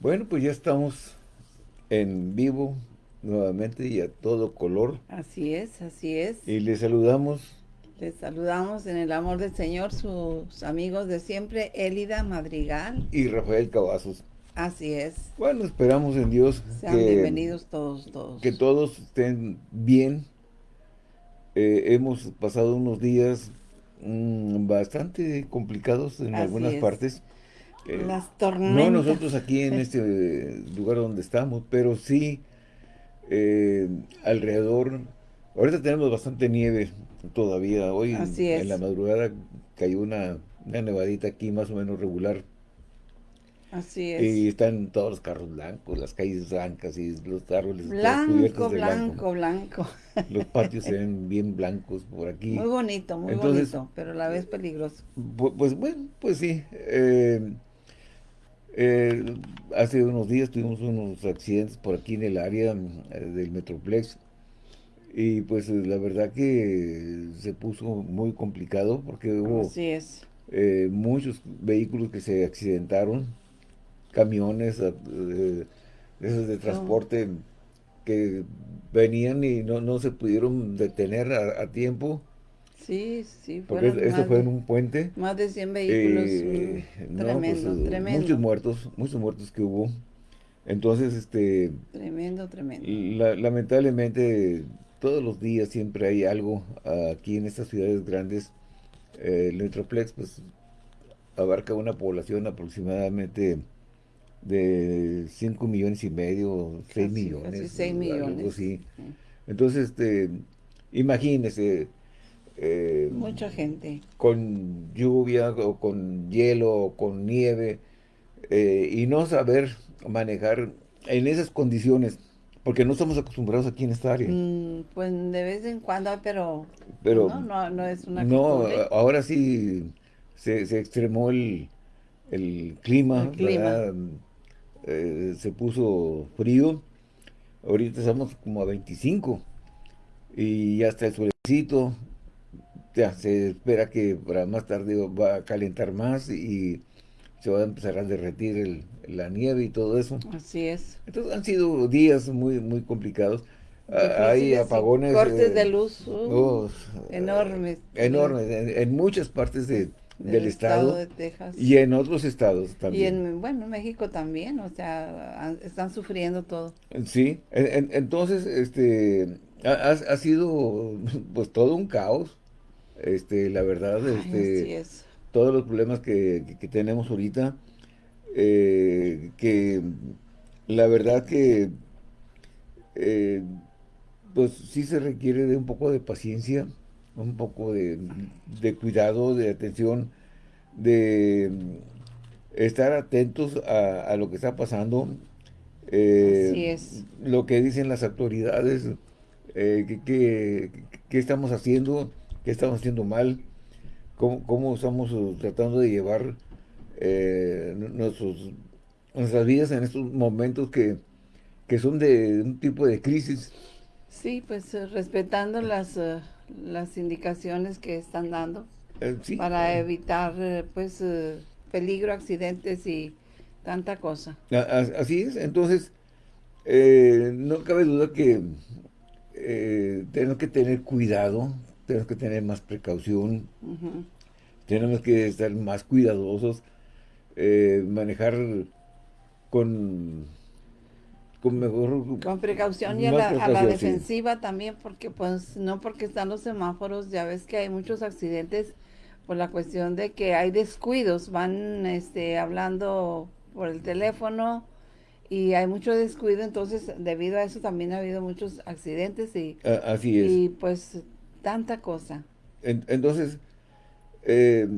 Bueno, pues ya estamos en vivo nuevamente y a todo color. Así es, así es. Y les saludamos. Les saludamos en el amor del Señor, sus amigos de siempre, Élida Madrigal. Y Rafael Cavazos. Así es. Bueno, esperamos en Dios. Sean bienvenidos todos, todos. Que todos estén bien. Eh, hemos pasado unos días mm, bastante complicados en algunas partes. Eh, Las tormentas. No nosotros aquí en este lugar donde estamos, pero sí eh, alrededor. Ahorita tenemos bastante nieve todavía. Hoy en la madrugada cayó una, una nevadita aquí más o menos regular. Así es. Y están todos los carros blancos, las calles blancas y los árboles blanco, blanco, blanco, Los patios se ven bien blancos por aquí. Muy bonito, muy bonito, pero a la vez peligroso. Pues, bueno, pues sí. Eh, eh, hace unos días tuvimos unos accidentes por aquí en el área eh, del Metroplex. Y pues la verdad que se puso muy complicado porque hubo eh, muchos vehículos que se accidentaron, camiones de transporte que venían y no, no se pudieron detener a tiempo Sí, sí. Porque esto fue en un puente. Más de 100 vehículos. Eh, mm, tremendo, pues, tremendo. Muchos muertos, muchos muertos que hubo. Entonces, este... Tremendo, tremendo. lamentablemente, todos los días siempre hay algo aquí en estas ciudades grandes. el Metroplex, pues, abarca una población aproximadamente de 5 millones y medio, 6 millones. Casi 6 millones. Entonces, este, imagínese, eh, Mucha gente. Con lluvia, o con hielo, o con nieve, eh, y no saber manejar en esas condiciones, porque no estamos acostumbrados aquí en esta área. Mm, pues de vez en cuando, pero, pero no, no, es una No, ahora sí se, se extremó el, el clima, eh, se puso frío, ahorita estamos como a 25, y ya está el suelecito, ya se espera que para más tarde va a calentar más y se va a empezar a derretir la nieve y todo eso. Así es. Entonces han sido días muy muy complicados. Ah, hay apagones. Cortes de luz uh, oh, enormes. Enormes, en, muchas partes de, del, estado, de Texas. y en otros estados también. Y en, bueno, México también, o sea, están sufriendo todo. Sí, entonces, este, ha, ha, sido pues todo un caos este, la verdad, este, todos los problemas que, tenemos ahorita, eh, que la verdad que eh, pues sí se requiere de un poco de paciencia, un poco de, cuidado, de atención, de estar atentos a, lo que está pasando, eh, lo que dicen las autoridades, que, estamos haciendo, qué estamos haciendo mal, cómo, estamos uh, tratando de llevar eh, nuestras vidas en estos momentos que, son de un tipo de crisis. Sí, pues eh, respetando las, uh, las indicaciones que están dando eh, para evitar pues peligro, accidentes y tanta cosa. Así es, entonces no cabe duda que tenemos que tener cuidado tenemos que tener más precaución, tenemos que estar más cuidadosos, eh, manejar con, con mejor... Con precaución y a la, defensiva también, porque pues no porque están los semáforos, ya ves que hay muchos accidentes por la cuestión de que hay descuidos, van este, hablando por el teléfono, y hay mucho descuido, entonces debido a eso también ha habido muchos accidentes y, así es. y pues tanta cosa. entonces, eh,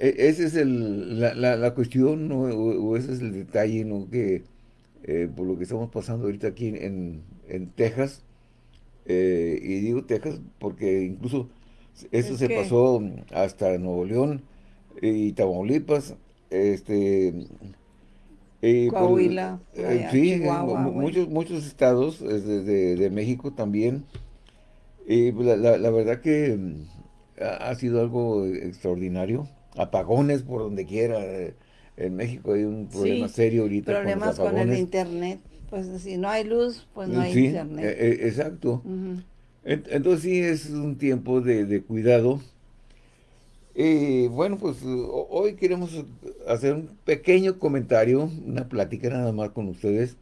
e, esa es el, la, cuestión, o, ese es el detalle, ¿no? Que eh, por lo que estamos pasando ahorita aquí en, Texas, eh, y digo Texas porque incluso eso se pasó hasta Nuevo León y Tamaulipas, este... Coahuila, sí, muchos, muchos estados de, de México también y pues, la, la, verdad que mm, ha sido algo extraordinario. Apagones por donde quiera. en México hay un problema serio ahorita problemas con, el internet. Pues si no hay luz, pues no hay internet. E, e, exacto. Entonces sí es un tiempo de, cuidado. Y bueno, pues hoy queremos hacer un pequeño comentario, una plática nada más con ustedes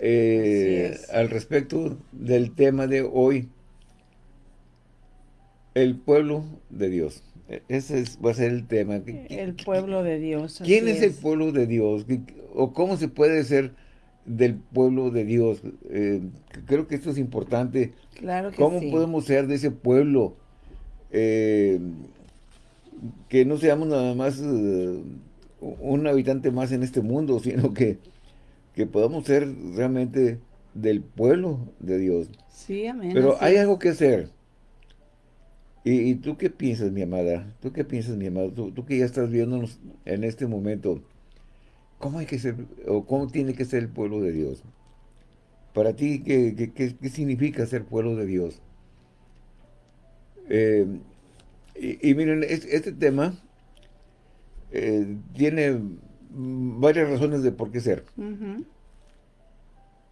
eh, al respecto del tema de hoy. El pueblo de Dios. E, ese va a ser el tema. El pueblo de Dios. ¿Quién es, el pueblo de Dios? ¿O cómo se puede ser del pueblo de Dios? Eh, creo que esto es importante. Claro ¿Cómo podemos ser de ese pueblo? Eh, que no seamos nada más eh, un habitante más en este mundo, sino que, que podamos ser realmente del pueblo de Dios. Sí, amén. Pero hay algo que hacer. ¿Y, tú qué piensas, mi amada? ¿Tú qué piensas, mi amada? Tú, que ya estás viéndonos en este momento, ¿cómo hay que ser, o cómo tiene que ser el pueblo de Dios? Para ti, ¿qué, qué, significa ser pueblo de Dios? Eh, y, miren, este, tema eh, tiene varias razones de por qué ser.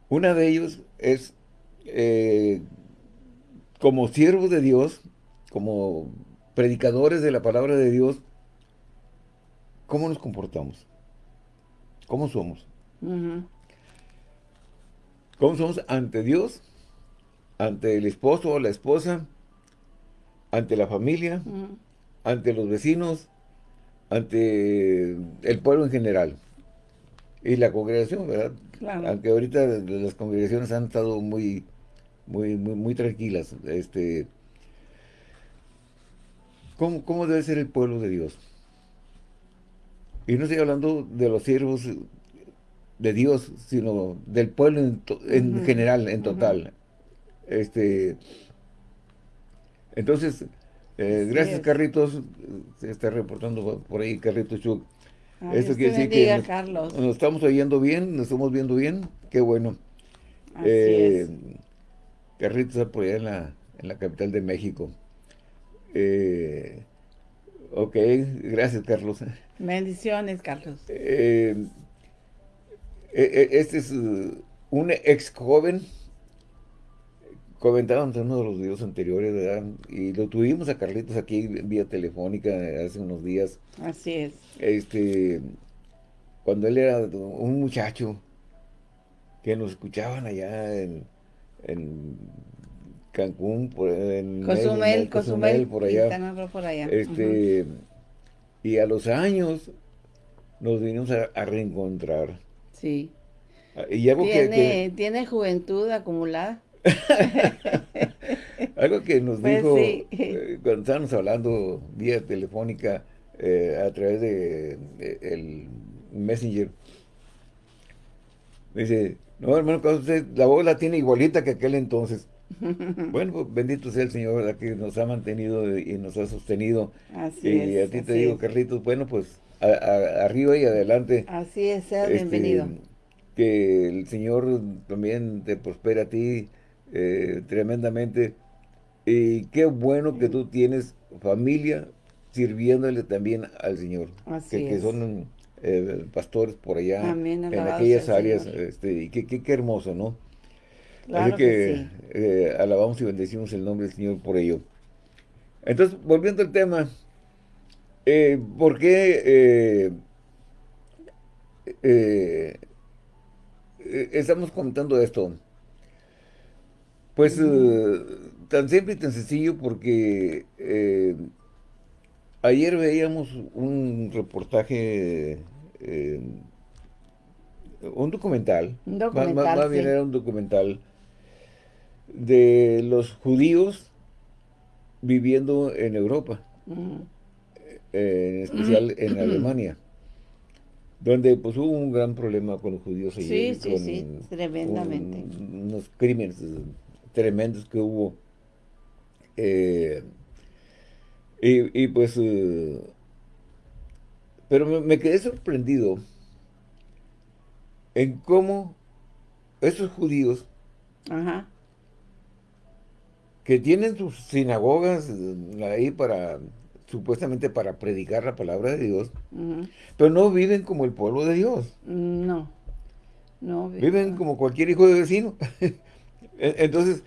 Una de ellos es, eh, como siervo de Dios, como predicadores de la palabra de Dios, ¿cómo nos comportamos? ¿Cómo somos? ¿Cómo somos ante Dios? Ante el esposo o la esposa, ante la familia, ante los vecinos, ante el pueblo en general. Y la congregación, ¿verdad? Aunque ahorita las congregaciones han estado muy, muy, muy, muy tranquilas. Este, ¿Cómo, debe ser el pueblo de Dios? Y no estoy hablando de los siervos de Dios, sino del pueblo en, general, en total. este Entonces, eh, gracias Carritos, se está reportando por ahí Carritos Chuc. Esto quiere decir que nos, estamos oyendo bien, nos estamos viendo bien, qué bueno. eh, Carritos está por allá en la, en la capital de México. Eh, ok, gracias Carlos. Bendiciones, Carlos. Eh, eh, este es un ex joven, comentábamos en uno de los videos anteriores, ¿verdad? Y lo tuvimos a Carlitos aquí vía telefónica hace unos días. Así es. Este, cuando él era un muchacho que nos escuchaban allá en Cancún, por, en Cozumel, Cozumel, por allá. por allá. Este, Y a los años nos vinimos a, reencontrar. Sí. Ah, y algo tiene, que, tiene juventud acumulada. algo que nos pues dijo eh, cuando estábamos hablando vía telefónica eh, a través de, el Messenger. dice, no hermano, usted, la voz la tiene igualita que aquel entonces. Bueno, pues, bendito sea el Señor que nos ha mantenido y nos ha sostenido. Así y a ti te digo, Carlitos, bueno, pues arriba y adelante. Así es, sea este, bienvenido. Que el Señor también te prospera a ti eh, tremendamente. Y qué bueno que tú tienes familia sirviéndole también al Señor. Así que, son eh, pastores por allá, en aquellas áreas. Este, y qué, qué hermoso, ¿no? Así que, eh, alabamos y bendecimos el nombre del Señor por ello. Entonces, volviendo al tema, eh, ¿por qué eh, estamos comentando esto? Pues tan simple y tan sencillo porque ayer veíamos un reportaje un documental. Un documental, más, bien era un documental de los judíos viviendo en Europa, eh, en especial en Alemania, donde pues hubo un gran problema con los judíos allí. Sí, sí, sí, tremendamente. unos crímenes tremendos que hubo. Eh, y, pues, eh, pero me, quedé sorprendido en cómo esos judíos Ajá que tienen sus sinagogas eh, ahí para supuestamente para predicar la palabra de Dios, pero no viven como el pueblo de Dios. No, no. Viven como cualquier hijo de vecino. E, entonces...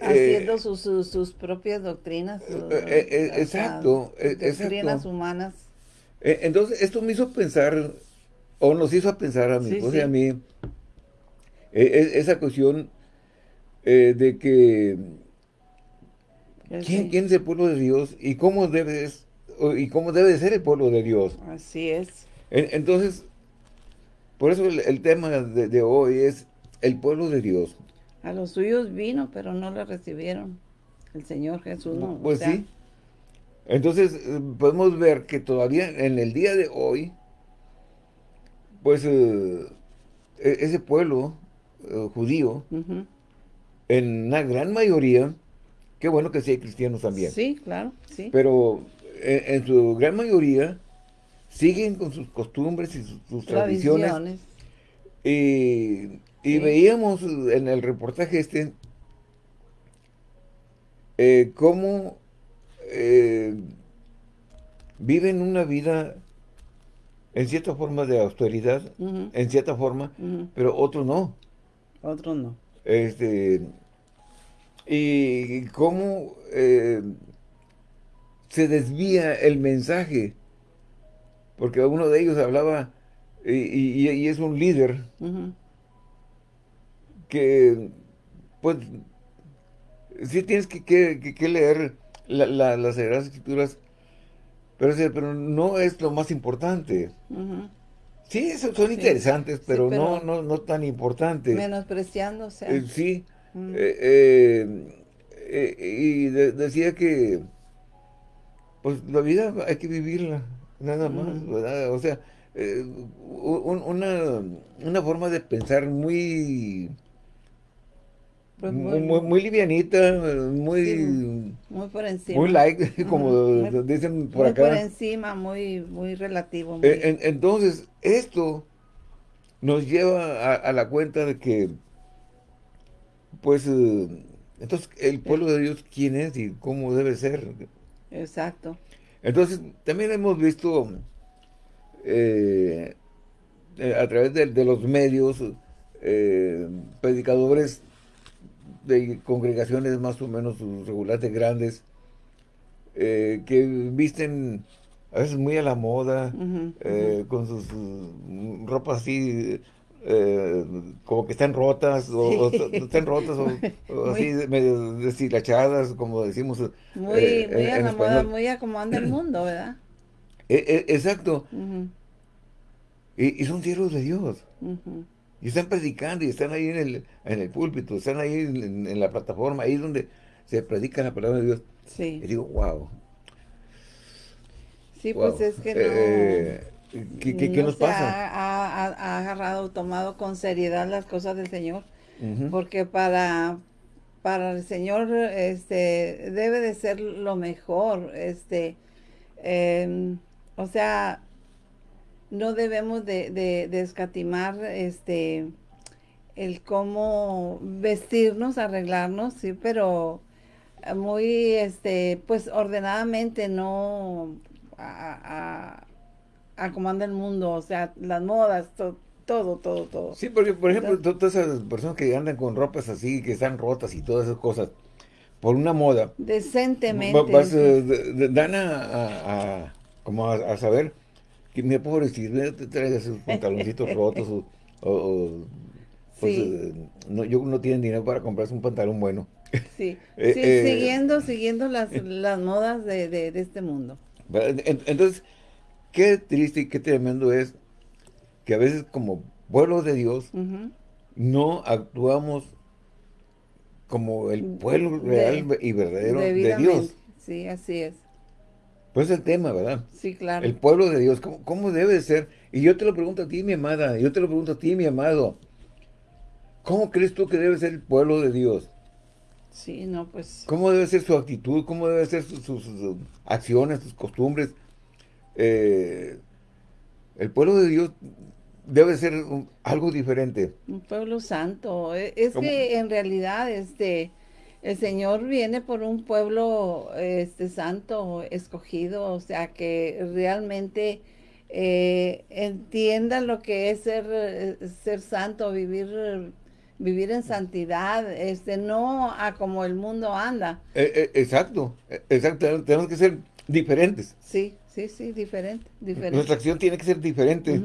Haciendo eh, sus, propias doctrinas. Eh, eh, exacto. Doctrinas humanas. entonces, esto me hizo pensar, o nos hizo pensar a mi y a mí, esa cuestión de que ¿Quién, es el pueblo de Dios y cómo debe, y cómo debe ser el pueblo de Dios? Así es. Entonces, por eso el, tema de, hoy es el pueblo de Dios. A los suyos vino, pero no le recibieron. El Señor Jesús no. Pues sí. Entonces, eh, podemos ver que todavía en el día de hoy, pues, eh, e, ese pueblo eh, judío, en una gran mayoría, Qué bueno que sí hay cristianos también. Sí, claro, sí. Pero en, su gran mayoría siguen con sus costumbres y sus, tradiciones. Y, veíamos en el reportaje este eh, cómo eh, viven una vida en cierta forma de austeridad, en cierta forma, pero otros no. Otros no. Este, y cómo eh, se desvía el mensaje. Porque uno de ellos hablaba, y, es un líder, que, pues, sí tienes que, leer las Sagradas Escrituras, pero, pero no es lo más importante. Sí, son interesantes, pero, no, no, no tan importantes. Sea. Eh, sí, eh, eh, eh, y decía que pues la vida hay que vivirla, nada más, ¿verdad? O sea, una, una forma de pensar muy... Pues muy, muy, livianita, muy... muy por encima. Muy light, como dicen por acá. Muy por encima, muy, muy relativo. entonces, esto nos lleva a, la cuenta de que pues, eh, entonces, el pueblo de Dios, ¿quién es y cómo debe ser? Exacto. Entonces, también hemos visto eh, eh, a través de, los medios predicadores de congregaciones más o menos regulares grandes que visten a veces muy a la moda, con sus ropas así eh, como que están rotas o, están rotas o, así medio deshilachadas como decimos muy, eh, muy moda, muy a como anda el mundo ¿verdad? E, e, exacto. Y, son siervos de Dios. Y están predicando y están ahí en el, en el púlpito están ahí en, la plataforma ahí donde se predica la palabra de Dios. Sí. y digo wow sí pues es que no eh, ¿Qué, nos pasa? Ha, agarrado, tomado con seriedad las cosas del Señor. Porque para, para el Señor este, debe de ser lo mejor. Este, em, o sea, no debemos de, de, escatimar este, el cómo vestirnos, arreglarnos, sí, pero muy, este, pues ordenadamente, no a, a cómo anda el mundo, o sea, las modas, todo, todo, todo. Sí, porque, por ejemplo, todas esas personas que andan con ropas así, que están rotas y todas esas cosas, por una moda. Decentemente. Eh, dan a, como a, saber, que me decir, te traes esos pantaloncitos rotos o, pues, eh, no, yo no tienen dinero para comprarse un pantalón bueno. Sí, eh, siguiendo, siguiendo las, las modas de, de, de este mundo. Entonces, qué triste y qué tremendo es que a veces como pueblo de Dios no actuamos como el pueblo real y verdadero de Dios. Sí, así es. Pues es el tema, ¿verdad? Sí, claro. El pueblo de Dios, ¿cómo, ¿cómo, debe ser? Y yo te lo pregunto a ti, mi amada, yo te lo pregunto a ti, mi amado. ¿Cómo crees tú que debe ser el pueblo de Dios? Sí, no, pues... ¿Cómo debe ser su actitud? ¿Cómo debe ser sus acciones, sus costumbres? Eh, el pueblo de Dios debe ser algo diferente. Un pueblo santo. E, es que en realidad este el Señor viene por un pueblo este santo, escogido, o sea, que realmente eh, entienda lo que es ser, ser santo, vivir vivir en santidad, este no a como el mundo anda. Eh, eh, exacto, exacto, tenemos que ser diferentes. Sí, sí, sí, diferente, diferente. Nuestra acción tiene que ser diferente.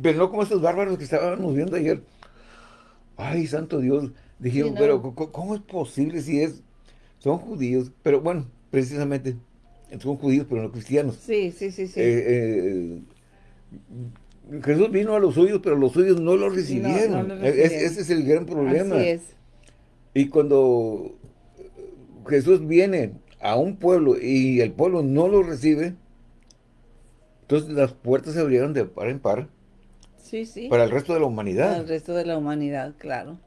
Pero no como estos bárbaros que estábamos viendo ayer. Ay, santo Dios. Dijeron, pero ¿cómo es posible si es son judíos? Pero bueno, precisamente, son judíos, pero no cristianos. Sí, sí, sí, sí. Eh, Jesús vino a los suyos, pero los suyos no lo recibieron. ese es el gran problema. Así es. Y cuando Jesús viene a un pueblo y el pueblo no lo recibe, entonces las puertas se abrieron de par en par. Sí, sí. Para el resto de la humanidad. Para el resto de la humanidad, claro.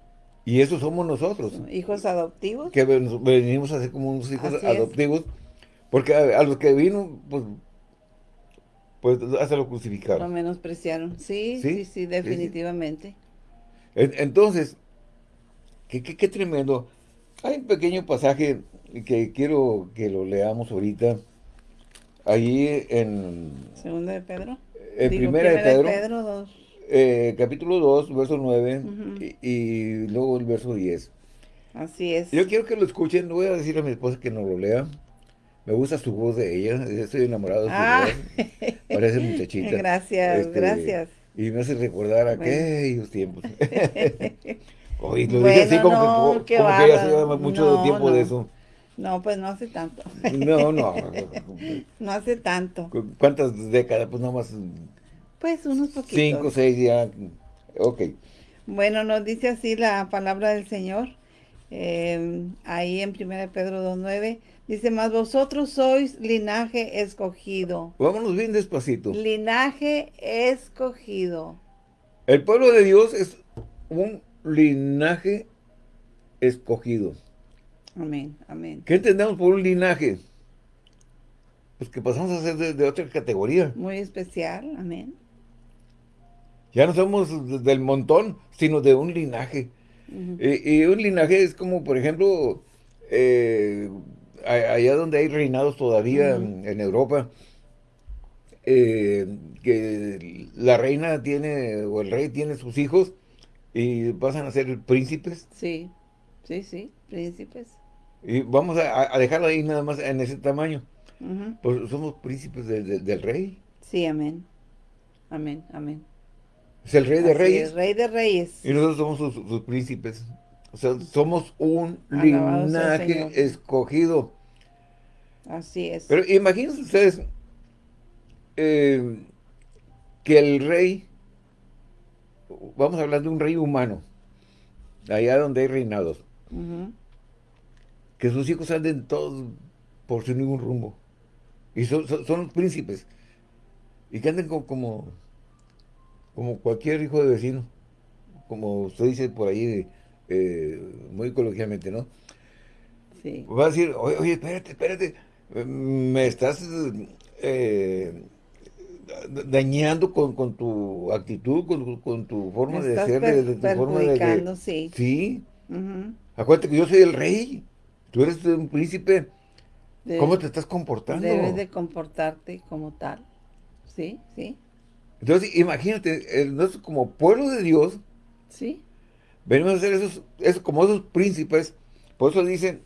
Y eso somos nosotros. Hijos adoptivos. Que venimos a ser como unos hijos adoptivos. Porque a, los que vino, pues, pues hasta lo crucificaron. Lo menospreciaron. Sí, sí, sí, definitivamente. Entonces, qué, qué, tremendo. Hay un pequeño pasaje que quiero que lo leamos ahorita. Ahí en... Segunda de Pedro. En primera, de Pedro. Pedro 2. Eh, capítulo 2, verso 9 y, luego el verso 10. Así es. Yo quiero que lo escuchen, voy a decir a mi esposa que no lo lea. Me gusta su voz de ella, estoy enamorado de su ah. voz. Parece muchachita. Gracias, este, gracias. Y me hace recordar aquellos tiempos. Oye, lo dije así como, que, como que ya se mucho tiempo de eso. No, pues no hace tanto. no, no. no hace tanto. ¿Cuántas décadas? Pues nomás pues unos poquitos. Cinco, seis ya. Ok. Bueno, nos dice así la palabra del Señor. Eh, ahí en 1 Pedro 2.9. Dice, más vosotros sois linaje escogido. Vámonos bien despacito. Linaje escogido. El pueblo de Dios es un linaje escogido. Amén, amén. ¿Qué entendemos por un linaje? Pues que pasamos a ser de otra categoría. Muy especial, amén. Ya no somos del montón, sino de un linaje. y, un linaje es como, por ejemplo, eh, allá donde hay reinados todavía en, Europa, eh, que la reina tiene, o el rey tiene sus hijos, y pasan a ser príncipes. Sí, sí, sí, príncipes. Y vamos a, dejarlo ahí nada más en ese tamaño. Pues somos príncipes del rey. Sí, amén. Amén, amén. Es el rey de reyes. El rey de reyes. Y nosotros somos sus, príncipes. O sea, somos un linaje escogido. Así es. Pero imagínense ustedes eh, que el rey, vamos a hablar de un rey humano, allá donde hay reinados, que sus hijos anden todos por sin ningún rumbo. Y son, los príncipes. Y que anden como como cualquier hijo de vecino, como usted dice por ahí, eh, muy coloquialmente, ¿no? Sí. Va a decir, oye, oye espérate, espérate, me estás eh, dañando con, tu actitud, con, tu forma de ser, de, tu forma de... sí. Sí. Acuérdate que yo soy el rey, tú eres un príncipe. ¿Cómo te estás comportando? Debes de comportarte como tal. Sí, sí. Entonces, imagínate, nosotros como pueblo de Dios, ¿Sí? venimos a ser esos, como esos príncipes, por eso dicen,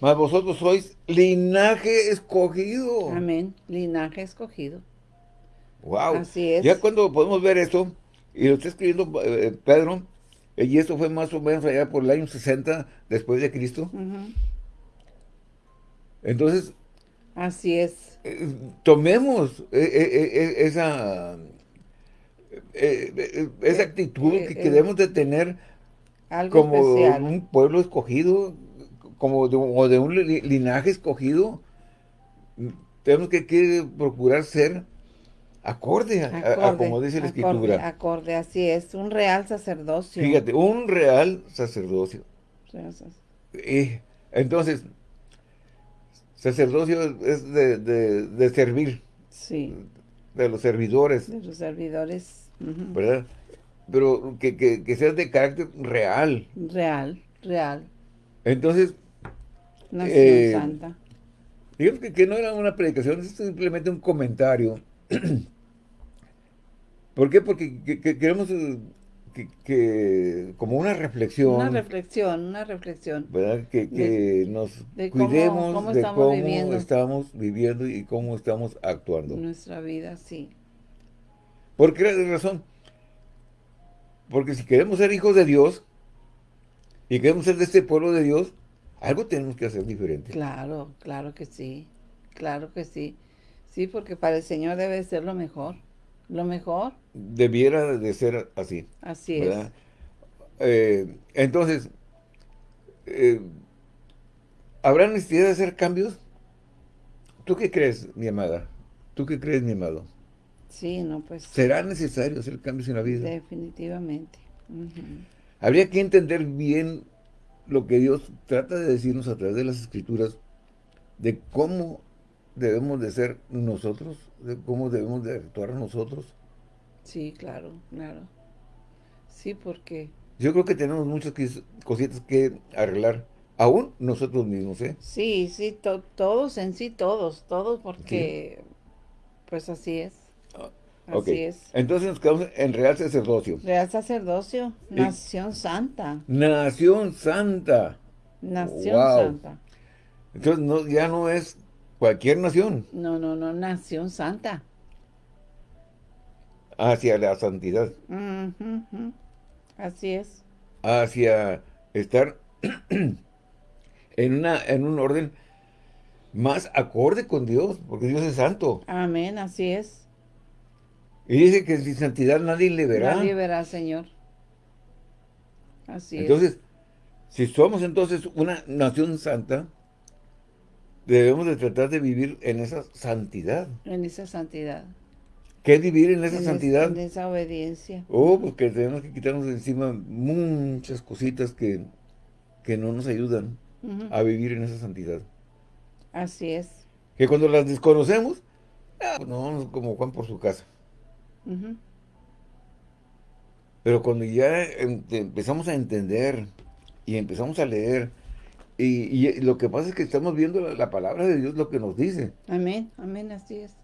más vosotros sois linaje escogido. Amén, linaje escogido. Wow. Así es. Ya cuando podemos ver esto, y lo está escribiendo eh, Pedro, y esto fue más o menos allá por el año 60 después de Cristo. Entonces, Así es. Eh, tomemos eh, eh, esa, esa actitud que, debemos de tener como un pueblo escogido, como de, o de un linaje escogido. Tenemos que, procurar ser acorde, a, como dice la escritura. Acorde, así es, un real sacerdocio. Fíjate, un real sacerdocio. entonces, Sacerdocio es de, servir. Sí. De los servidores. De los servidores. ¿Verdad? Pero que, que, sea de carácter real. Real, real. Entonces... Nación eh, Santa. Digamos que, no era una predicación, es simplemente un comentario. ¿Por qué? Porque queremos eh, que, como una reflexión. Una reflexión, una reflexión. ¿Verdad? Que, nos cuidemos de cómo estamos viviendo y cómo estamos actuando. Nuestra vida, sí. ¿Por qué razón? Porque si queremos ser hijos de Dios y queremos ser de este pueblo de Dios, algo tenemos que hacer diferente. Claro, claro que sí. Claro que sí. Sí, porque para el Señor debe ser lo mejor. Lo mejor. Debiera de ser así. Así es. Eh, entonces, eh, ¿habrá necesidad de hacer cambios? ¿Tú qué crees, mi amada? ¿Tú qué crees, mi amado? Sí, no, pues... ¿Será necesario hacer cambios en la vida? Definitivamente. Habría que entender bien lo que Dios trata de decirnos a través de las Escrituras, de cómo debemos de ser nosotros, de cómo debemos de actuar nosotros. Sí, claro, claro. Sí, porque... Yo creo que tenemos muchas cositas que arreglar, aún nosotros mismos, ¿eh? Sí, sí, todos en sí, todos, todos, porque pues así es. Ah, así es. Entonces nos quedamos en Real Sacerdocio. Real Sacerdocio, Nación Santa. Nación Santa. Nación Santa. Entonces no, ya no es Cualquier nación. No, no, no, nación santa. Hacia la santidad. Así es. Hacia estar en, una, en un orden más acorde con Dios, porque Dios es santo. Amén, así es. Y dice que sin santidad nadie le verá. Nadie verá, Señor. Así es. Entonces, si somos entonces una nación santa, debemos de tratar de vivir en esa santidad. En esa santidad. ¿Qué es vivir en esa santidad? en esa obediencia. Oh, porque tenemos que quitarnos de encima muchas cositas que, que no nos ayudan a vivir en esa santidad. Así es. Que cuando las desconocemos, ah, pues nos vamos como Juan por su casa. Pero cuando ya em, empezamos a entender y empezamos a leer y, lo que pasa es que estamos viendo la, palabra de Dios, lo que nos dice. Amén, amén, así es.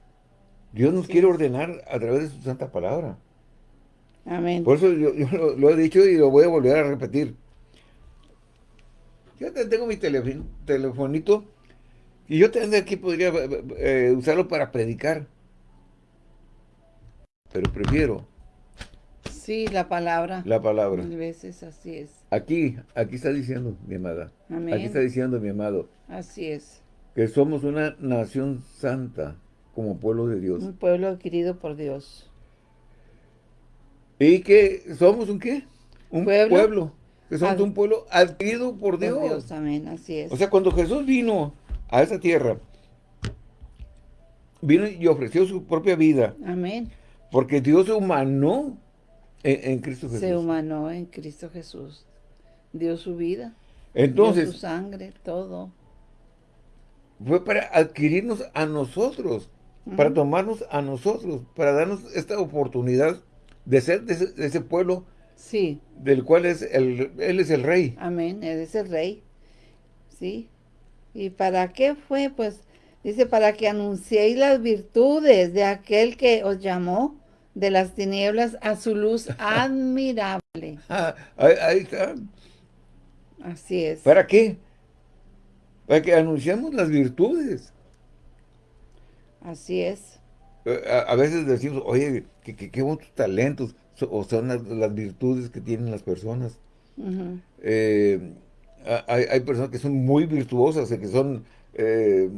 Dios nos quiere ordenar a través de su santa palabra. Amén. Por eso yo, lo, he dicho y lo voy a volver a repetir. Yo tengo mi telefonito y yo también aquí podría eh, usarlo para predicar. Pero prefiero Sí, la palabra. La palabra. Mil veces, así es. Aquí, aquí está diciendo, mi amada. Aquí está diciendo, mi amado. Así es. Que somos una nación santa, como pueblo de Dios. Un pueblo adquirido por Dios. ¿Y que somos un qué? Un pueblo. que somos un pueblo adquirido por Dios. Por Dios, amén, así es. O sea, cuando Jesús vino a esa tierra, vino y ofreció su propia vida. Amén. Porque Dios se humanó en, Cristo Jesús. Se humanó en Cristo Jesús. Dio su vida. Entonces. Dio su sangre, todo. Fue para adquirirnos a nosotros. Para tomarnos a nosotros. Para darnos esta oportunidad de ser de ese, pueblo. Sí. Del cual es el, Él es el rey. Amén. Él es el rey. Sí. ¿Y para qué fue? Pues dice, para que anunciéis las virtudes de aquel que os llamó de las tinieblas a su luz admirable. Ah, ahí, está. Así es. ¿Para qué? Para que anunciemos las virtudes. Así es. Eh, a, veces decimos, oye, qué que, buenos talentos, o son las, virtudes que tienen las personas. Eh, hay, personas que son muy virtuosas, que son, eh,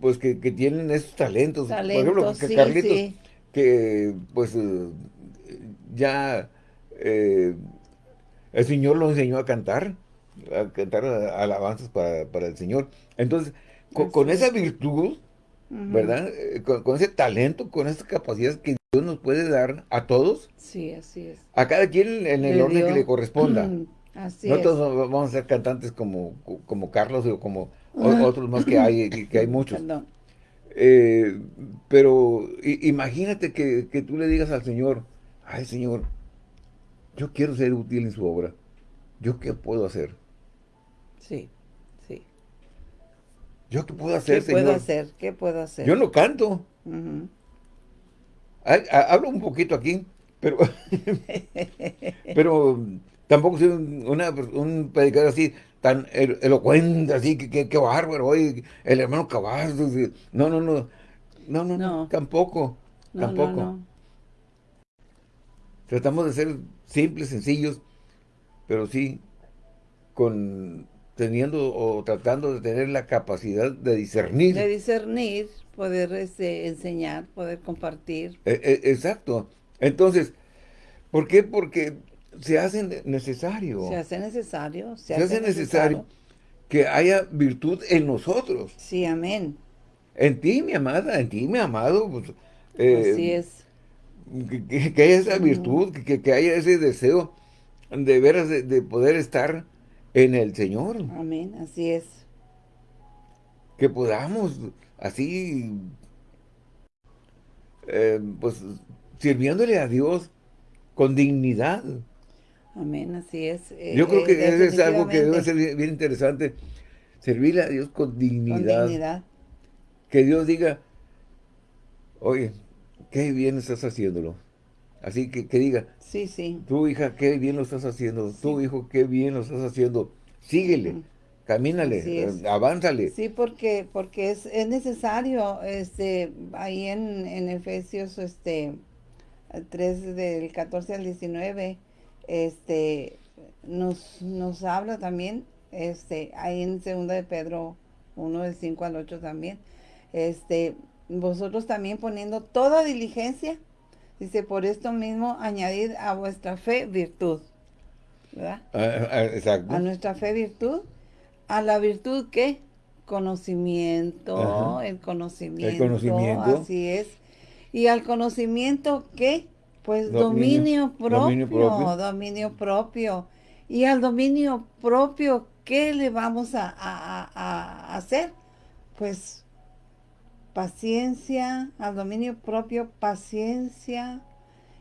pues que, tienen esos talentos. Por ejemplo, que Carlitos, que pues eh, ya eh, el Señor lo enseñó a cantar, a cantar alabanzas para, el Señor. Entonces, con, esa virtud, ¿verdad? Eh, con, ese talento, con esa capacidad que Dios nos puede dar a todos. Sí, así es. A cada quien en el orden que le corresponda. Así no todos vamos a ser cantantes como, como Carlos o como otros más que hay, que hay muchos. Eh, pero imagínate que, tú le digas al Señor, ay Señor, yo quiero ser útil en su obra. ¿Yo qué puedo hacer? Sí, sí. ¿Yo qué puedo hacer, ¿Qué puedo hacer? ¿Qué puedo hacer? Yo no canto. Hablo un poquito aquí, pero, pero tampoco soy un predicador así tan elocuente, así, que, que, bárbaro, oye, el hermano Cavazos, no, no, no, no, no, no, tampoco, tampoco. Tratamos de ser simples, sencillos, pero sí, con teniendo o tratando de tener la capacidad de discernir. De discernir, poder este, enseñar, poder compartir. E, e, exacto. Entonces, ¿por qué? Porque se hace necesario. Se hace necesario. Se, hace, necesario, que haya virtud en nosotros. Sí, amén. En ti, mi amada, en ti, mi amado. Pues, eh, Así es. Que, haya esa virtud, que, haya ese deseo de veras de, poder estar en el Señor. Amén, así es. Que podamos así, eh, pues, sirviéndole a Dios con dignidad. Amén, así es. Yo creo que eso es algo que debe ser bien, interesante. Servirle a Dios con dignidad. Con dignidad. Que Dios diga, oye, qué bien estás haciéndolo. Así que, que diga, sí, sí. tu hija, qué bien lo estás haciendo. Tu hijo, qué bien lo estás haciendo. Síguele, camínale, eh, avánzale. Sí, porque porque es, es necesario, este, ahí en, en Efesios este 3 del 14 al 19, este, nos, nos habla también, este, ahí en segunda de Pedro 1 del 5 al 8 también, este, vosotros también poniendo toda diligencia, dice, por esto mismo añadid a vuestra fe virtud, ¿verdad? Ah, ah, exacto. A nuestra fe virtud, a la virtud ¿qué? conocimiento, el conocimiento, el conocimiento, así es, y al conocimiento ¿qué? Pues dominio, propio, dominio propio, Y al dominio propio, ¿qué le vamos a, hacer? Pues paciencia, al dominio propio, paciencia.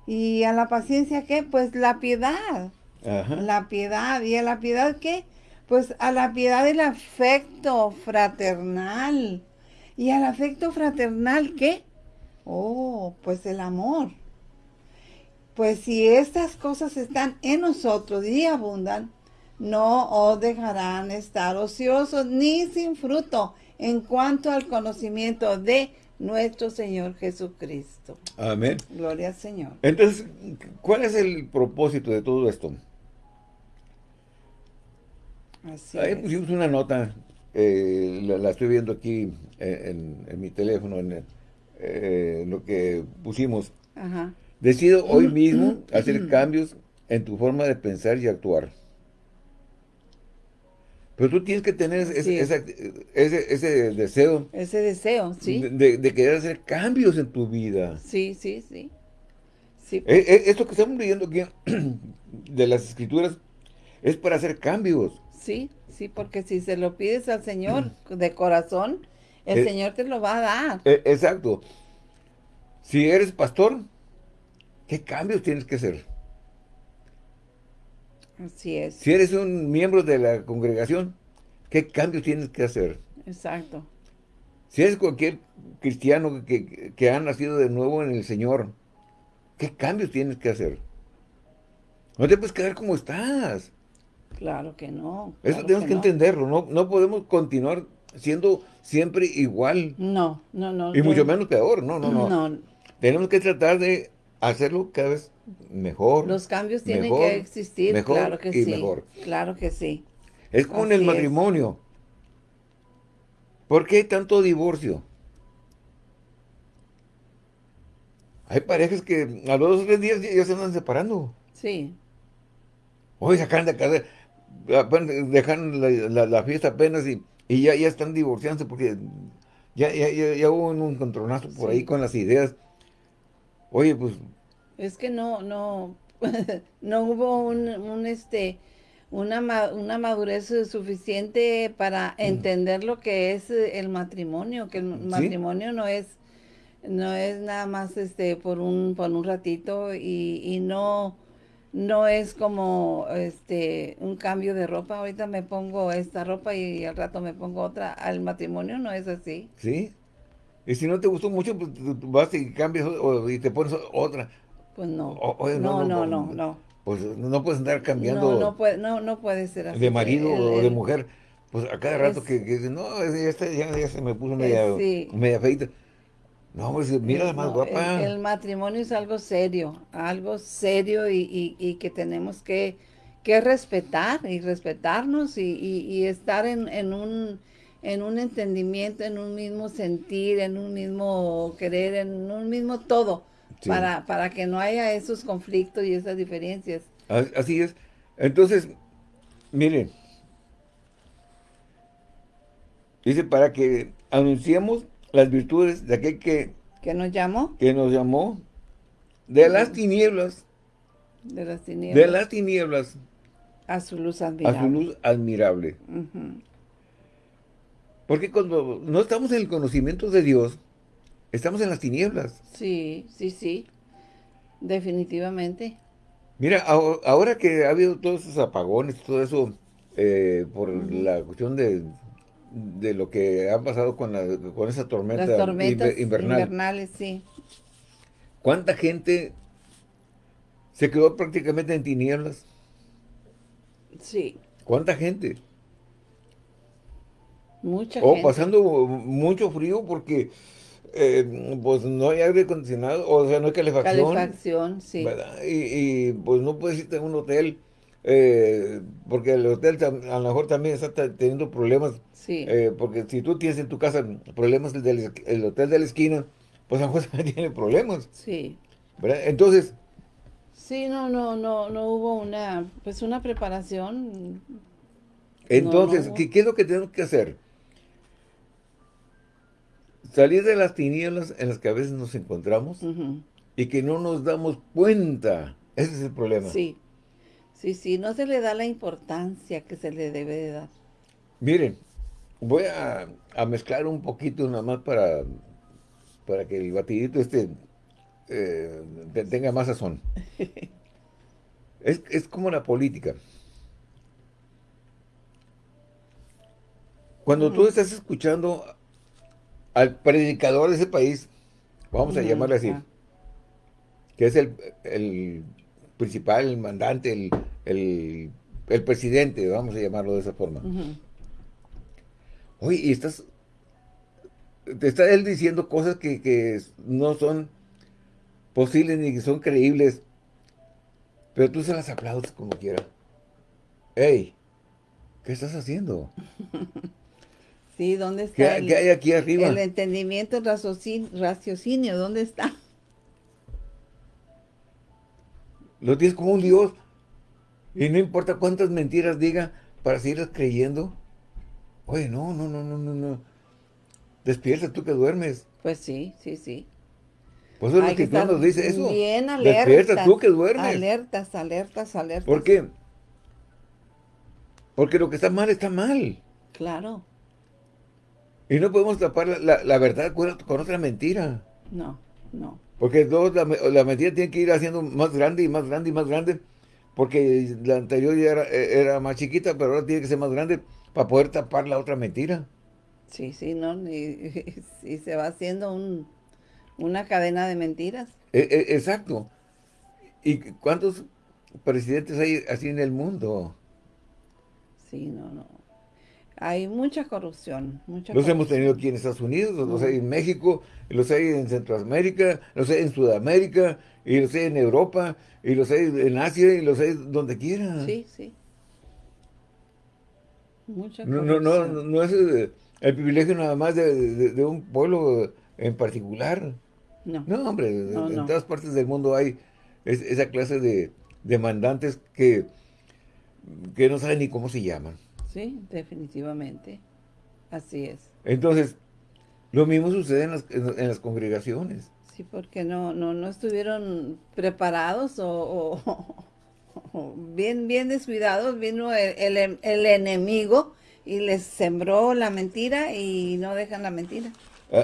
Y a la paciencia, ¿qué? Pues la piedad. La piedad. ¿Y a la piedad qué? Pues a la piedad el afecto fraternal. ¿Y al afecto fraternal qué? Oh, pues el amor. Pues si estas cosas están en nosotros y abundan, no os dejarán estar ociosos ni sin fruto en cuanto al conocimiento de nuestro Señor Jesucristo. Amén. Gloria al Señor. Entonces, ¿cuál es el propósito de todo esto? Así Ahí pusimos una nota, eh, la, estoy viendo aquí en, mi teléfono, en eh, lo que pusimos. Ajá. Decido hoy mismo hacer cambios en tu forma de pensar y actuar. Pero tú tienes que tener ese, ese, deseo. Ese deseo, sí. De, querer hacer cambios en tu vida. Sí, sí, sí. sí e, e, esto que estamos leyendo aquí de las escrituras es para hacer cambios. Sí, sí, porque si se lo pides al Señor de corazón, el eh, Señor te lo va a dar. E, exacto. Si eres pastor, ¿Qué cambios tienes que hacer? Así es. Si eres un miembro de la congregación, ¿qué cambios tienes que hacer? Exacto. Si eres cualquier cristiano que, ha nacido de nuevo en el Señor, ¿qué cambios tienes que hacer? No te puedes quedar como estás. Claro que no. Eso tenemos que, entenderlo. No, no podemos continuar siendo siempre igual. No, no, no. Y mucho menos peor. No, no, no. no. Tenemos que tratar de hacerlo cada vez mejor. Los cambios tienen que existir, claro que sí. Mejor. Claro que sí. Es como en el matrimonio. ¿Por qué hay tanto divorcio? Hay parejas que a los dos o tres días ya, se andan separando. Sí. Hoy sacan de casa, dejan la, fiesta apenas y, ya, ya están divorciándose porque ya, ya, hubo un encontronazo por ahí con las ideas Oye, pues... Es que no, no, no hubo un, este, una, una madurez suficiente para mm. entender lo que es el matrimonio, que el matrimonio no es no es nada más este por un por un ratito y, y no no es como este un cambio de ropa. Ahorita me pongo esta ropa y al rato me pongo otra. Al matrimonio no es así. Sí. Y si no te gustó mucho, pues vas y cambias y te pones otra. Pues no. no, no, no, no, Pues no puedes andar cambiando. No, no puede, no, no puede ser así. De marido o de mujer. Pues a cada rato que, que no, ya, ya, se me puso media, media feita. No, pues mira la más guapa. El, matrimonio es algo serio, algo serio y, que tenemos que, respetar y respetarnos y, estar en, un, en un entendimiento, en un mismo sentir, en un mismo querer, en un mismo todo, para, para que no haya esos conflictos y esas diferencias. Así es. Entonces, miren, dice para que anunciemos las virtudes de aquel que... ¿Que nos llamó? Que nos llamó de las tinieblas. De las tinieblas. De las tinieblas. A su luz admirable. A su luz admirable. Porque cuando no estamos en el conocimiento de Dios, estamos en las tinieblas. Sí, sí, sí. Definitivamente. Mira, ahora que ha habido todos esos apagones, todo eso, eh, por la cuestión de de lo que ha pasado con, la, con esa tormenta Las tormentas invernales, sí. ¿Cuánta gente se quedó prácticamente en tinieblas? Sí. ¿Cuánta gente? Mucha o pasando mucho frío porque eh, pues no hay aire acondicionado, o sea, no hay calefacción. Calefacción, sí. Y, y, pues no puedes irte a un hotel eh, porque el hotel a lo mejor también está teniendo problemas. Sí. Eh, porque si tú tienes en tu casa problemas del el hotel de la esquina, pues a lo mejor también tiene problemas. Sí. Entonces... Sí, no, no, no, no hubo una, pues una preparación. Entonces, ¿qué, es lo que tenemos que hacer? Salir de las tinieblas en las que a veces nos encontramos y que no nos damos cuenta. Ese es el problema. Sí. Sí, sí, no se le da la importancia que se le debe de dar. Miren, voy a, mezclar un poquito nada más para, para que el batidito este eh, tenga más sazón. es, como la política. Cuando tú estás escuchando al predicador de ese país, vamos a llamarle así, que es el, el principal, el mandante, el, el, presidente, vamos a llamarlo de esa forma. Oye, y estás, te está él diciendo cosas que, no son posibles ni que son creíbles, pero tú se las aplaudes como quiera. ¡Ey! ¿Qué estás haciendo? Sí, ¿dónde está? ¿Qué, hay aquí arriba? El entendimiento, el raciocinio, ¿dónde está? Lo tienes como un Dios. Y no importa cuántas mentiras diga para seguir creyendo. Oye, no, no, no, no, no, no. Despierta tú que duermes. Pues sí, sí, sí. Pues es lo que nos dice eso. Bien alerta. Despierta tú que duermes. Alertas, alertas, alertas. ¿Por qué? Porque lo que está mal está mal. Claro. Y no podemos tapar la, verdad con, otra mentira. No, no. Porque dos, la, la mentira tiene que ir haciendo más grande y más grande y más grande porque la anterior ya era, más chiquita, pero ahora tiene que ser más grande para poder tapar la otra mentira. Sí, sí, ¿no? Y, se va haciendo un, una cadena de mentiras. E, e, exacto. ¿Y cuántos presidentes hay así en el mundo? Sí, no, no. Hay mucha corrupción. Mucha los hemos tenido aquí en Estados Unidos, los hay en México, los hay en Centroamérica, los hay en Sudamérica, y los hay en Europa, y los hay en Asia, y los hay donde quiera. Sí, sí. Mucha no, no, no, no, es eh, el privilegio nada más de, un pueblo en particular. No. No, hombre, en todas partes del mundo hay esa clase de demandantes que, que no saben ni cómo se llaman. Sí, definitivamente. Así es. Entonces, lo mismo sucede en las, en las congregaciones. Sí, porque no, no, no estuvieron preparados o, bien, bien descuidados. Vino el, el, enemigo y les sembró la mentira y no dejan la mentira.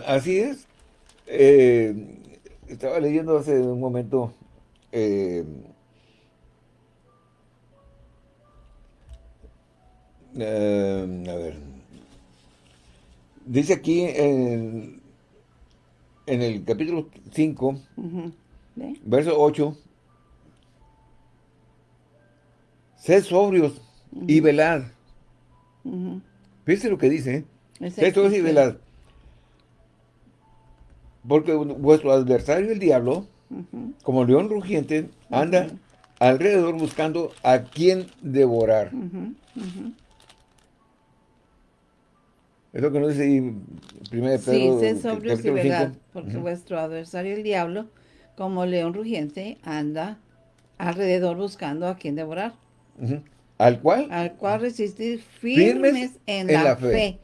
Así es. Eh, estaba leyendo hace un momento eh, Eh, a ver. Dice aquí en, en el capítulo 5, verso 8, Sed sobrios y velad. Fíjense lo que dice, ¿eh? Sed sobrios y velad. Porque vuestro adversario, el diablo, como león rugiente, anda alrededor buscando a quien devorar. Es lo que nos dice primero de Pedro. Sí, sed sobrios y velad, porque vuestro adversario, el diablo, como león rugiente, anda alrededor buscando a quien devorar. ¿Al cual? Al cual resistir firmes, en, la, fe.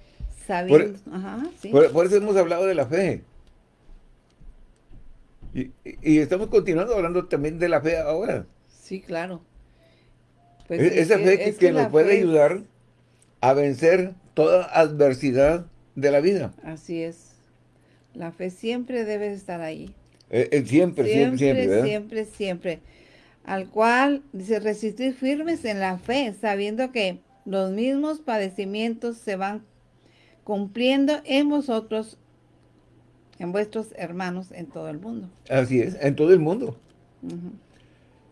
por, eso hemos hablado de la fe. Y, estamos continuando hablando también de la fe ahora. Sí, claro. Pues esa fe que, nos puede ayudar a vencer toda adversidad de la vida. Así es. La fe siempre debe estar ahí. Eh, eh, siempre, siempre, siempre. Siempre, siempre al cual dice resistir firmes en la fe, sabiendo que los mismos padecimientos se van cumpliendo en vosotros, en vuestros hermanos en todo el mundo. Así es, en todo el mundo.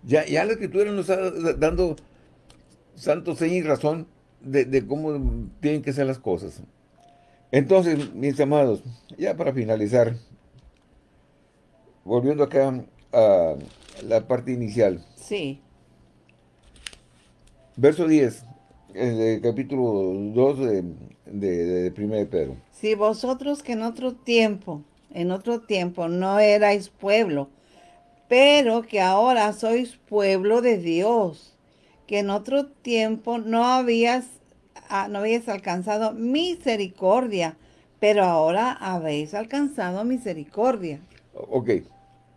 ya, ya la escritura nos está dando santo seña y razón de, de cómo tienen que ser las cosas. Entonces, mis amados, ya para finalizar, volviendo acá a la parte inicial. Sí. Verso 10, el capítulo 2 de, de, de 1 de Pedro. Si vosotros que en otro tiempo, en otro tiempo no erais pueblo, pero que ahora sois pueblo de Dios, que en otro tiempo no habías, ah, no habías alcanzado misericordia, pero ahora habéis alcanzado misericordia. Ok.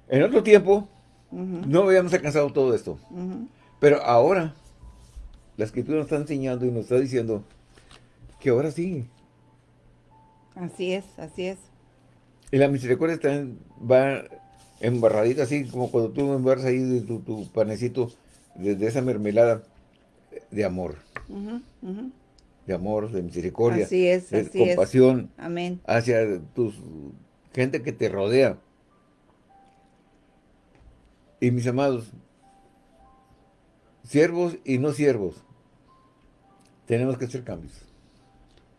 En otro tiempo no habíamos alcanzado todo esto. Pero ahora, la escritura nos está enseñando y nos está diciendo que ahora sí. Así es, así es. Y la misericordia está va embarradita así, como cuando tú embarras ahí tu, panecito de, esa mermelada de amor. De amor, de misericordia. Así es, de compasión. Amén. Hacia tu gente que te rodea. Y mis amados, siervos y no siervos, tenemos que hacer cambios.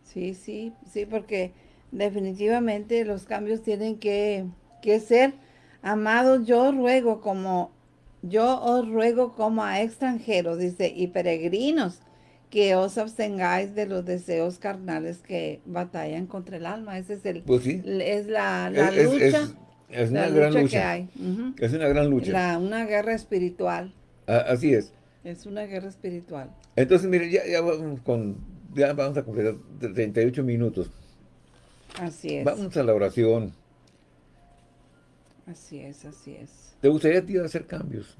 Sí, sí, sí, porque definitivamente los cambios tienen que, que ser amados. Yo ruego como, yo os ruego como a extranjeros, dice, y peregrinos, que os abstengáis de los deseos carnales que batallan contra el alma. Ese es el, pues es la, lucha. Es una gran lucha. Es una gran lucha. una guerra espiritual. así es. Es una guerra espiritual. Entonces, mire, ya, ya vamos con, ya vamos a completar 38 minutos. Así es. Vamos a la oración. Así es, así es. ¿Te gustaría a hacer cambios?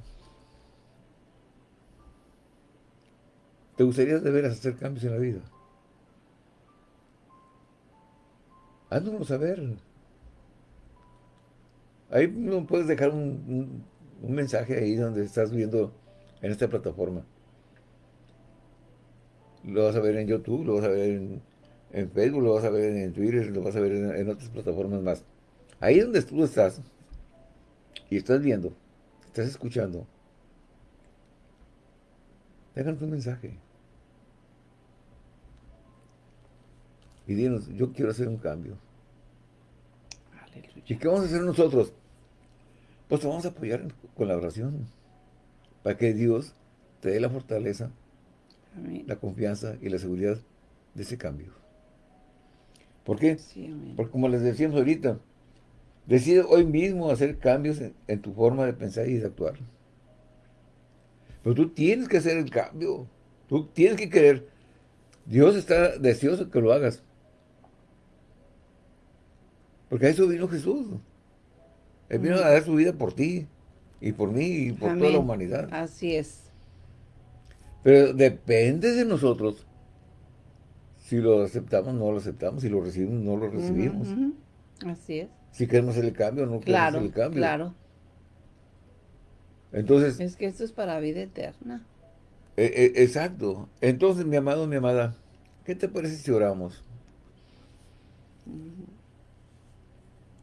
¿Te gustaría de veras hacer cambios en la vida? Háznoslo saber. Ahí no puedes dejar un, mensaje ahí donde estás viendo en esta plataforma. Lo vas a ver en YouTube, lo vas a ver en, Facebook, lo vas a ver en Twitter, lo vas a ver en, otras plataformas más. Ahí donde tú estás y estás viendo, estás escuchando, déjanos un mensaje. Y dinos, yo quiero hacer un cambio. ¿Y qué vamos a hacer nosotros? Pues te vamos a apoyar con la oración. Para que Dios te dé la fortaleza, la confianza y la seguridad de ese cambio. ¿Por qué? Porque como les decíamos ahorita, decide hoy mismo hacer cambios en, tu forma de pensar y de actuar. Pero tú tienes que hacer el cambio. Tú tienes que querer. Dios está deseoso que lo hagas. Porque a eso vino Jesús. Él vino a dar su vida por ti y por mí y por toda la humanidad. Así es. Pero depende de nosotros si lo aceptamos, no lo aceptamos, si lo recibimos, no lo recibimos. Así es. Si queremos hacer el cambio o no queremos hacer el cambio. Claro, Entonces... Es que esto es para vida eterna. E, e, exacto. Entonces, mi amado, mi amada, ¿Qué te parece si oramos?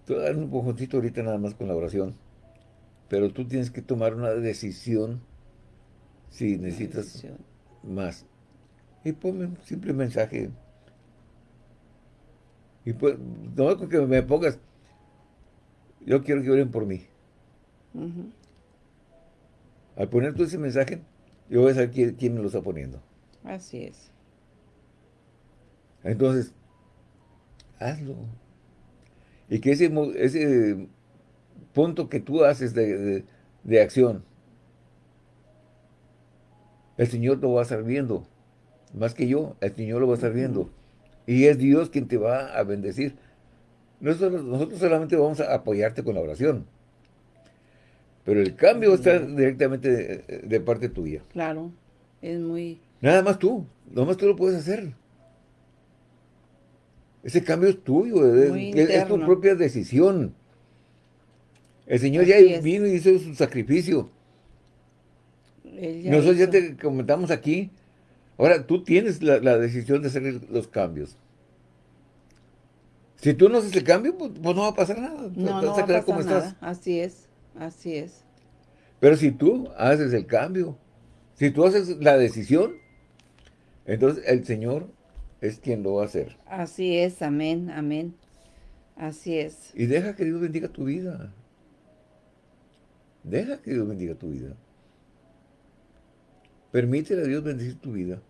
Te voy a dar un poquito ahorita nada más con la oración. Pero tú tienes que tomar una decisión si necesitas más. Y ponme un simple mensaje. Y pues, no con que me pongas, yo quiero que oren por mí. Al poner tú ese mensaje, yo voy a saber quién, me lo está poniendo. Así es. Entonces, hazlo. Y que ese, ese punto que tú haces de, acción, el Señor lo va a estar viendo. Más que yo, el Señor lo va a estar viendo. Y es Dios quien te va a bendecir. Nosotros, nosotros solamente vamos a apoyarte con la oración. Pero el cambio está directamente de, parte tuya. Claro, es muy... Nada más tú, nada más tú lo puedes hacer. Ese cambio es tuyo, es, tu propia decisión. El Señor ya vino y hizo su sacrificio. Nosotros ya te comentamos aquí. Ahora, tú tienes la, decisión de hacer los cambios. Si tú no haces el cambio, pues, pues no va a pasar nada. No, no va a pasar nada. Así es. Así es. Pero si tú haces el cambio, si tú haces la decisión, entonces el Señor es quien lo va a hacer. Así es, amén, amén. Así es. Y deja que Dios bendiga tu vida. Deja que Dios bendiga tu vida. Permítele a Dios bendecir tu vida.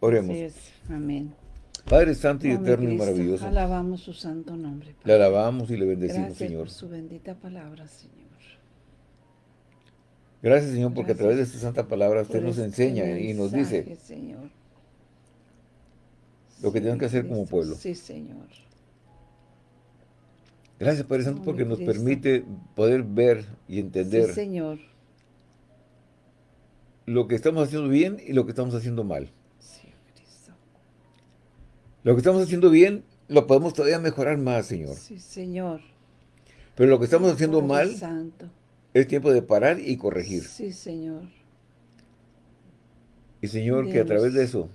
Oremos. Así es, amén. Padre Santo y Eterno y maravilloso. Alabamos su santo nombre. Le alabamos y le bendecimos, Señor. por su bendita palabra, Señor. Gracias, Señor, porque a través de su santa palabra usted nos enseña y nos dice Señor. lo que tenemos que hacer como pueblo. Sí, Señor. Gracias, Padre Santo, porque nos permite poder ver y entender sí, Señor. lo que estamos haciendo bien y lo que estamos haciendo mal. Lo que estamos haciendo bien, lo podemos todavía mejorar más, Señor. Sí, Señor. Pero lo que estamos haciendo mal, es tiempo de parar y corregir. Sí, Señor. Y Señor, que a través de eso,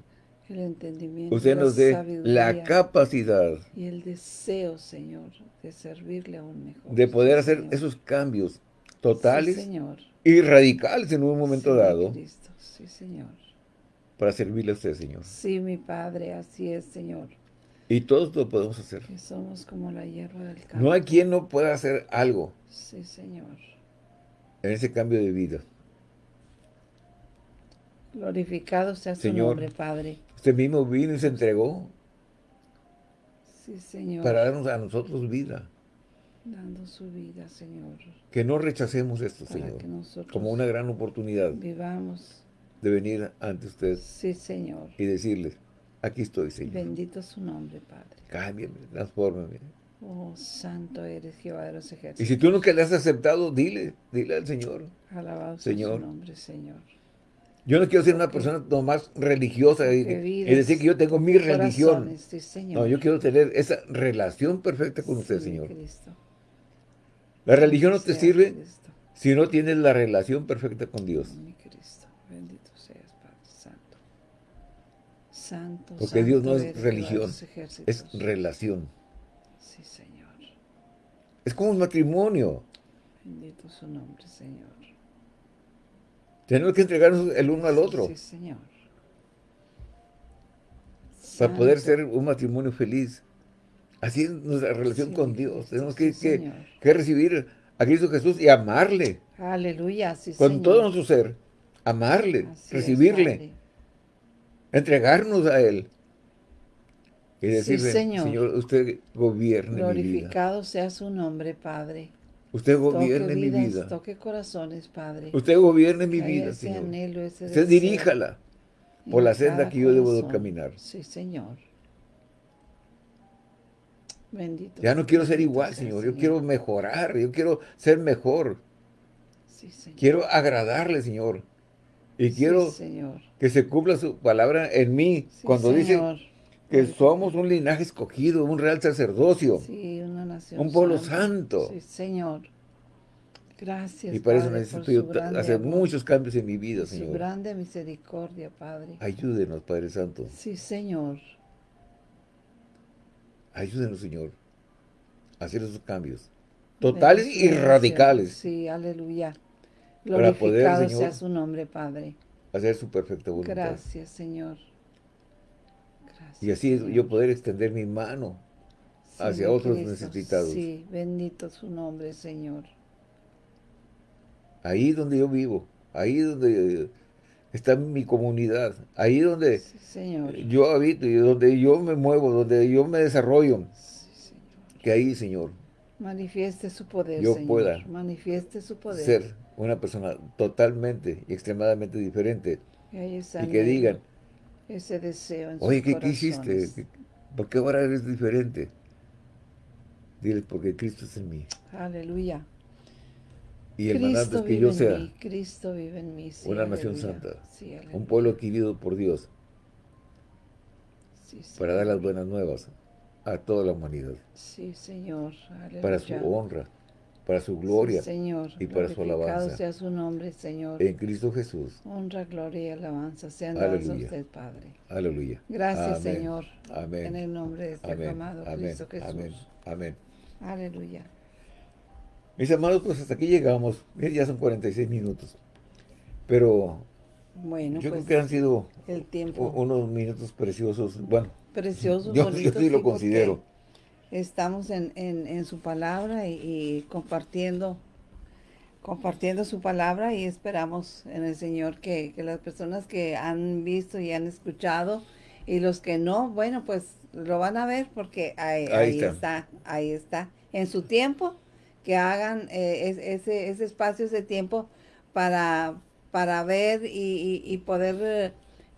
el entendimiento, usted nos dé la capacidad y el deseo, Señor, de servirle aún mejor. De poder hacer esos cambios totales señor. y radicales en un momento dado. Cristo. Sí, Señor para servirle a usted, Señor. Sí, mi Padre, así es, Señor. Y todos lo podemos hacer. Que somos como la hierba del campo. No hay quien no pueda hacer algo. Sí, Señor. En ese cambio de vida. Glorificado sea su nombre, Padre. Usted mismo vino y se entregó. Sí, Señor. Para darnos a nosotros vida. Dando su vida, Señor. Que no rechacemos esto, Señor. como una gran oportunidad. Vivamos de venir ante usted. Sí, Señor. Y decirle, aquí estoy, Señor. Bendito su nombre, Padre. Cámbiame, transfórmame. Oh, santo eres Jehová de los ejércitos. Y si tú nunca le has aceptado, dile, dile al Señor. Alabado Señor. su nombre, Señor. Yo no quiero ser una persona más religiosa y, decir que yo tengo mi religión. Sí, señor. No, yo quiero tener esa relación perfecta con usted, Señor. La religión no te sirve si no tienes la relación perfecta con Dios. Porque Dios no es religión, es relación. Sí, Señor. Es como un matrimonio. Bendito su nombre, Señor. Tenemos que entregarnos el uno al otro. Sí, Señor. Para poder ser un matrimonio feliz. Así es nuestra relación con Dios. Tenemos que, que, recibir a Cristo Jesús y amarle. Aleluya, sí, Con todo nuestro ser. Amarle, recibirle entregarnos a Él. Y decirle, señor. usted gobierne mi vida. Glorificado sea su nombre, Padre. Usted gobierne mi vida. Toque corazones, Padre. Usted gobierne mi vida, Señor. usted diríjala por la senda que yo debo de caminar. Sí, Señor. Bendito. Ya no quiero ser igual, Señor. Yo quiero mejorar. Yo quiero ser mejor. Sí, señor. Quiero agradarle, Señor. Y quiero que se cumpla su palabra en mí cuando dice que somos un linaje escogido, un real sacerdocio, un pueblo santo. Sí, Señor. Gracias, Y para eso necesito yo hacer muchos cambios en mi vida, Señor. Su grande misericordia, Padre. Ayúdenos, Padre Santo. Sí, Señor. Ayúdenos, Señor, a hacer esos cambios totales y radicales. Sí, aleluya. Glorificado poder, sea su nombre, Padre. Hacer su perfecta voluntad. Gracias, Señor. y así yo poder extender mi mano hacia otros necesitados. Sí, bendito su nombre, Señor. Ahí donde yo vivo, ahí donde está mi comunidad, ahí donde yo habito y donde yo me muevo, donde yo me desarrollo. Que ahí, Señor, manifieste su poder, yo pueda manifieste su poder. ser una persona totalmente y extremadamente diferente. Y, que digan, ese deseo en Oye, ¿qué, ¿qué hiciste? ¿Por qué ahora eres diferente? Diles, porque Cristo es en mí. Aleluya. Y el mandato es que yo sea Cristo vive en mí. una nación santa, un pueblo adquirido por Dios, para dar las buenas nuevas a toda la humanidad. Sí, Señor. Para su honra, para su gloria señor. y para su alabanza. sea su nombre, Señor. En Cristo Jesús. Honra, gloria y alabanza sean dados a usted, Padre. Aleluya. Gracias, Señor. Amén. En el nombre de este amado Cristo Jesús. Amén. Amén. Aleluya. Mis amados, pues hasta aquí llegamos. Ya son 46 minutos. Pero bueno, yo creo pues, que han sido el tiempo. unos minutos preciosos. Bueno, preciosos, yo, yo sí lo considero. Estamos en, en, su palabra y, compartiendo compartiendo su palabra y esperamos en el Señor que, que las personas que han visto y han escuchado y los que no, bueno, pues lo van a ver porque ahí, está. ahí está. En su tiempo, que hagan eh, ese, ese espacio, ese tiempo para, para ver y, poder eh,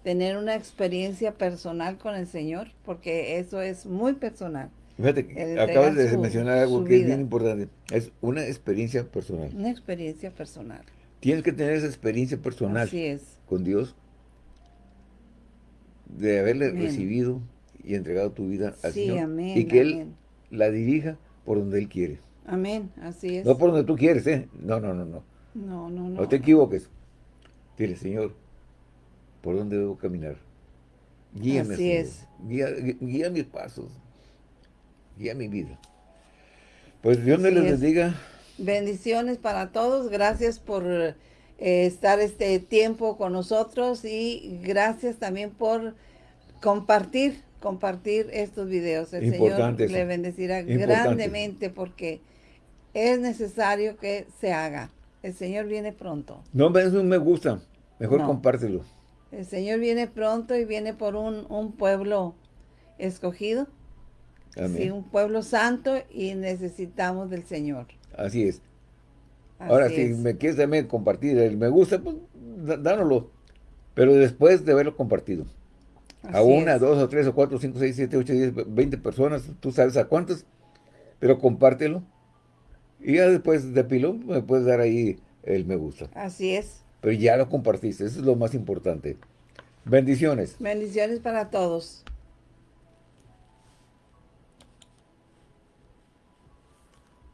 tener una experiencia personal con el Señor, porque eso es muy personal. Fíjate, acabas de mencionar algo que es bien importante. Es una experiencia personal. Una experiencia personal. Tienes que tener esa experiencia personal Así es. con Dios, de haberle recibido y entregado tu vida al Señor. y que Él la dirija por donde Él quiere. Amén, así es. No por donde tú quieres, ¿eh? No, no, no, no. No, no, no. No te equivoques. Dile, Señor, ¿por dónde debo caminar? Guíame, así es. Guía, guía, mis pasos. Guía mi vida. Pues Dios me les bendiga. Bendiciones para todos. Gracias por eh, estar este tiempo con nosotros y gracias también por compartir compartir estos videos. El Señor le bendecirá grandemente porque es necesario que se haga. El Señor viene pronto. No, eso me gusta. Mejor compártelo. El Señor viene pronto y viene por un, un pueblo escogido. Sí, un pueblo santo y necesitamos del Señor. Así es. Ahora, si me quieres también compartir el me gusta, pues dánoslo. Pero después de haberlo compartido a una, dos, o tres, o cuatro, cinco, seis, siete, ocho, diez, veinte personas, tú sabes a cuántas, pero compártelo. Y ya después de pilón me puedes dar ahí el me gusta. Así es. Pero ya lo compartiste, eso es lo más importante. Bendiciones. Bendiciones para todos.